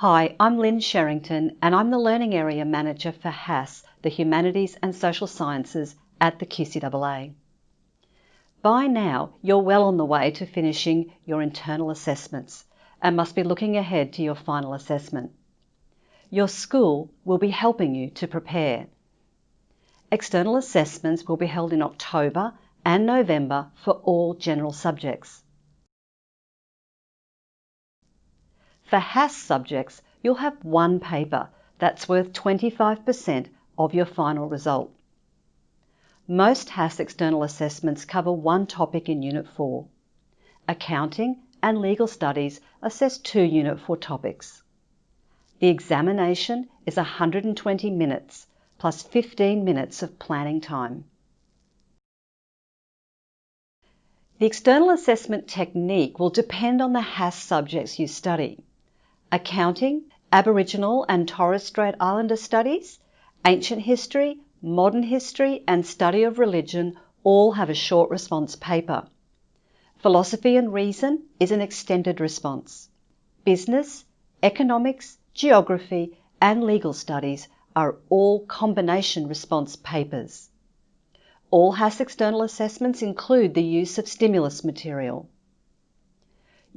Hi, I'm Lynn Sherrington and I'm the Learning Area Manager for HASS, the Humanities and Social Sciences at the QCAA. By now, you're well on the way to finishing your internal assessments and must be looking ahead to your final assessment. Your school will be helping you to prepare. External assessments will be held in October and November for all general subjects. For HASS subjects, you'll have one paper that's worth 25% of your final result. Most HASS external assessments cover one topic in Unit 4. Accounting and Legal Studies assess two Unit 4 topics. The examination is 120 minutes plus 15 minutes of planning time. The external assessment technique will depend on the HASS subjects you study accounting, Aboriginal and Torres Strait Islander studies, ancient history, modern history, and study of religion all have a short response paper. Philosophy and reason is an extended response. Business, economics, geography, and legal studies are all combination response papers. All HASS external assessments include the use of stimulus material.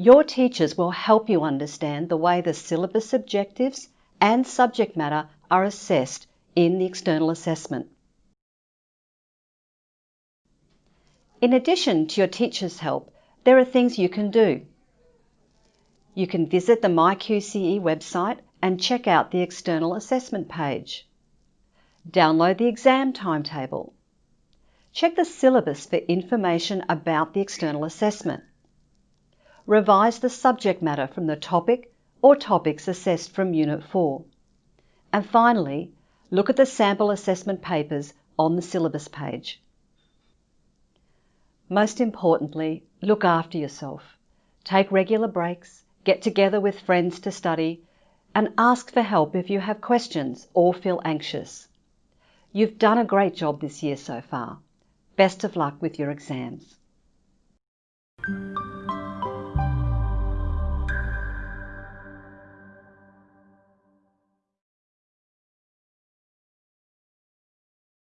Your teachers will help you understand the way the syllabus objectives and subject matter are assessed in the external assessment. In addition to your teacher's help, there are things you can do. You can visit the MyQCE website and check out the external assessment page. Download the exam timetable. Check the syllabus for information about the external assessment revise the subject matter from the topic or topics assessed from Unit 4. And finally, look at the sample assessment papers on the syllabus page. Most importantly, look after yourself. Take regular breaks, get together with friends to study, and ask for help if you have questions or feel anxious. You've done a great job this year so far. Best of luck with your exams.